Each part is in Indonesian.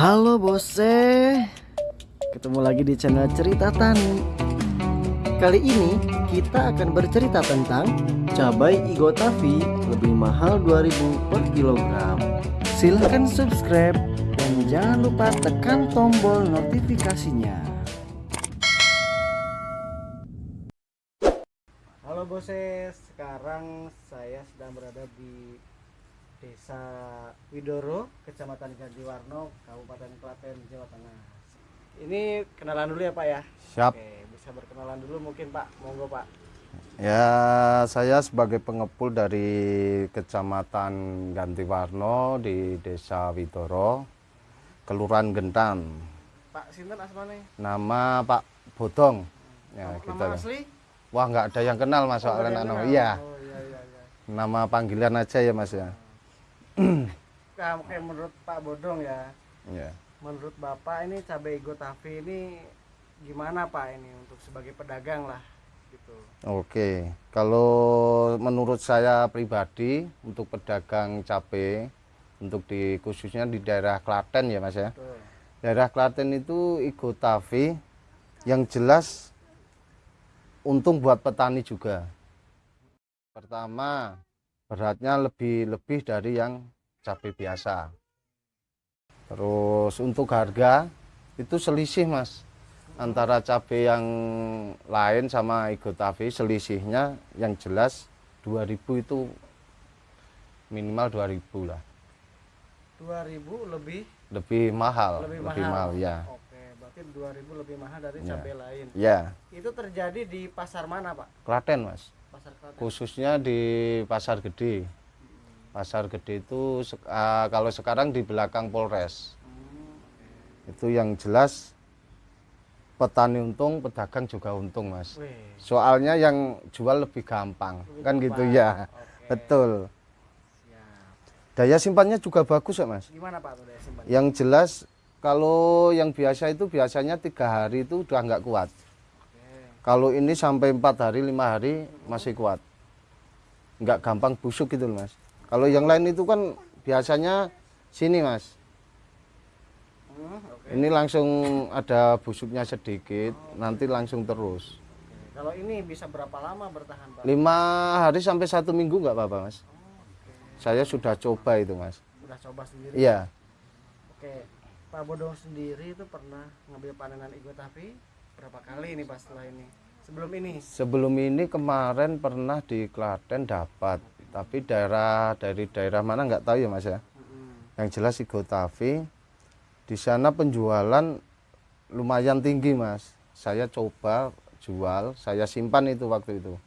Halo bose, ketemu lagi di channel Cerita Tani. Kali ini kita akan bercerita tentang cabai Igotavi lebih mahal 2000 per kilogram. Silahkan subscribe dan jangan lupa tekan tombol notifikasinya. Halo bose, sekarang saya sedang berada di Desa Widoro, Kecamatan Gantiwarno, Kabupaten Klaten, Jawa Tengah. Ini kenalan dulu ya Pak ya? Siap. Oke, bisa berkenalan dulu mungkin Pak, monggo Pak. Ya, saya sebagai pengepul dari Kecamatan Gantiwarno di Desa Widoro, Kelurahan Gentan. Pak Sinten asmane? Nama Pak Bodong. Ya, Nama kita. asli? Wah, nggak ada yang kenal Mas Oh, soalnya anu. Iya, Oh iya iya iya. nama panggilan aja ya Mas ya. Nah, oke menurut Pak Bodong ya, Ya. menurut Bapak ini cabai Igotavi ini gimana Pak ini untuk sebagai pedagang lah gitu. Oke, kalau menurut saya pribadi untuk pedagang cabai untuk di khususnya di daerah Klaten ya Mas ya. Betul. Daerah Klaten itu Igotavi yang jelas untung buat petani juga. Pertama, beratnya lebih lebih dari yang cabai biasa. Terus untuk harga itu selisih Mas antara cabai yang lain sama Igotavi selisihnya yang jelas 2000 itu minimal 2000 lah 2000 lebih lebih mahal lebih, lebih mahal. mahal ya Oke, berarti 2000 lebih mahal dari Ya. cabai lain. ya Itu terjadi di pasar mana, Pak? Klaten mas Pasar Klaten. khususnya di pasar gede. Pasar gede itu ah, kalau sekarang di belakang Polres. Hmm, itu yang jelas petani untung pedagang juga untung mas. Wih, soalnya yang jual lebih gampang. Lebih kan gampang. gitu ya. Oke, betul. Siap. daya simpannya juga bagus ya mas. Gimana, Pak, tuh daya simpan? yang jelas kalau yang biasa itu biasanya tiga hari itu udah nggak kuat. Kalau ini sampai empat hari lima hari masih kuat nggak gampang busuk gitu loh, mas kalau yang lain itu kan biasanya sini mas ini langsung ada busuknya sedikit nanti langsung terus Oke. Kalau ini bisa berapa lama bertahan, Pak? lima hari sampai satu minggu nggak apa-apa mas Oke. saya sudah coba itu mas Udah coba sendiri. iya Oke. Pak Bodong sendiri itu pernah ngambil panenan Igotavi berapa kali nih, Pak, setelah ini? Sebelum ini? sebelum ini kemarin pernah di Klaten dapat tapi daerah dari daerah mana nggak tahu ya mas ya Mm-mm. yang jelas Igotavi di sana penjualan lumayan tinggi mas saya coba jual saya simpan itu waktu itu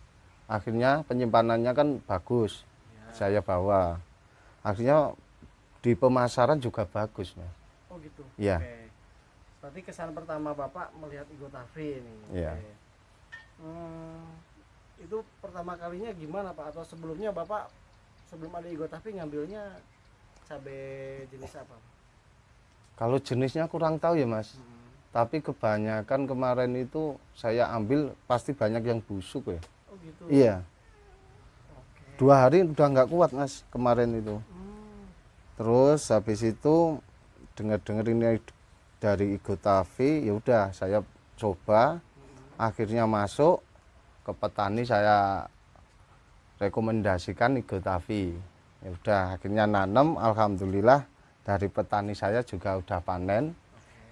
akhirnya penyimpanannya kan bagus Ya. saya bawa akhirnya di pemasaran juga bagus mas Oh gitu. Iya. Oke. Berarti kesan pertama Bapak melihat Igotavi ini. Iya. Oke. Hmm, itu pertama kalinya gimana Pak? Atau sebelumnya Bapak sebelum ada Igotavi ngambilnya cabai jenis apa? kalau jenisnya kurang tahu ya mas Hmm. tapi kebanyakan kemarin itu saya ambil pasti banyak yang busuk ya Oh gitu. iya Oke. dua hari udah nggak kuat mas kemarin itu Hmm. Terus habis itu dengar-dengar ini dari Igotavi, ya udah saya coba. Akhirnya masuk ke petani saya rekomendasikan Igotavi. Ya udah akhirnya nanam alhamdulillah dari petani saya juga udah panen.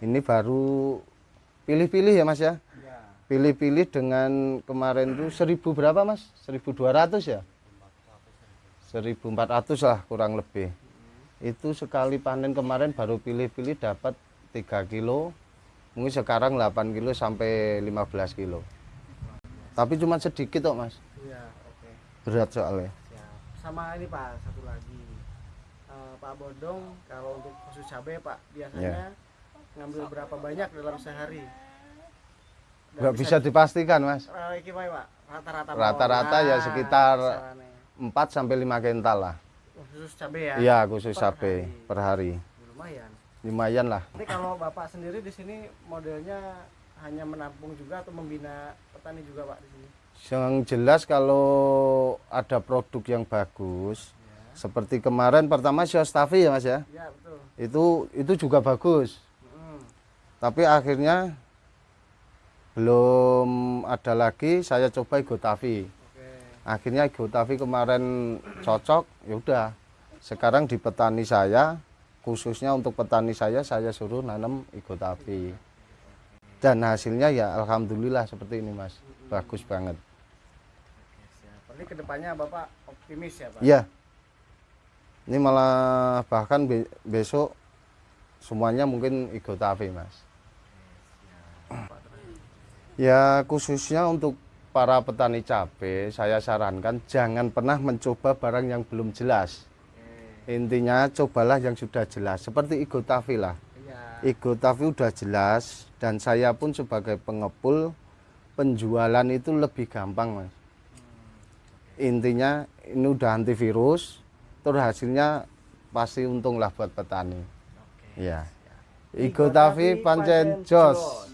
Ini baru pilih-pilih ya Mas ya. Ya. Pilih-pilih dengan kemarin itu 1000 berapa Mas? 1200 ya? 1400 lah kurang lebih itu sekali panen kemarin baru pilih-pilih dapat 3 kilo mungkin sekarang 8 kilo sampai 15 kilo tapi cuma sedikit kok mas Iya, oke. berat soalnya Siap. Sama ini Pak, satu lagi. Eh, Pak Bodong kalau untuk khusus cabai Pak biasanya ngambil berapa banyak dalam sehari? Dan nggak bisa dipastikan mas Eh. Rata-rata ya sekitar kisarannya. 4 sampai 5 kental lah khusus cabai ya. iya khusus Per cabai hari. per hari Lumayan. Lumayan lah. Ini kalau Bapak sendiri di sini modelnya hanya menampung juga atau membina petani juga Pak di sini? yang jelas kalau ada produk yang bagus seperti kemarin pertama Siostafi ya mas ya? Ya betul. itu itu juga bagus. Tapi akhirnya belum ada lagi saya coba Igotavi Oke. akhirnya Igotavi kemarin cocok ya udah. Sekarang di petani saya khususnya untuk petani saya saya suruh nanam Igotavi dan hasilnya ya alhamdulillah seperti ini mas. Bagus banget. Berarti ke depannya bapak optimis ya pak? iya. Ini malah bahkan be- besok semuanya mungkin Igotavi mas. Ya khususnya untuk para petani cabai saya sarankan jangan pernah mencoba barang yang belum jelas. Intinya cobalah yang sudah jelas seperti Igotavi lah. Iya. Igotavi udah jelas dan saya pun sebagai pengepul penjualan itu lebih gampang mas. Intinya ini udah antivirus, terus hasilnya pasti untunglah buat petani. Ya. Igotavi pancen jos.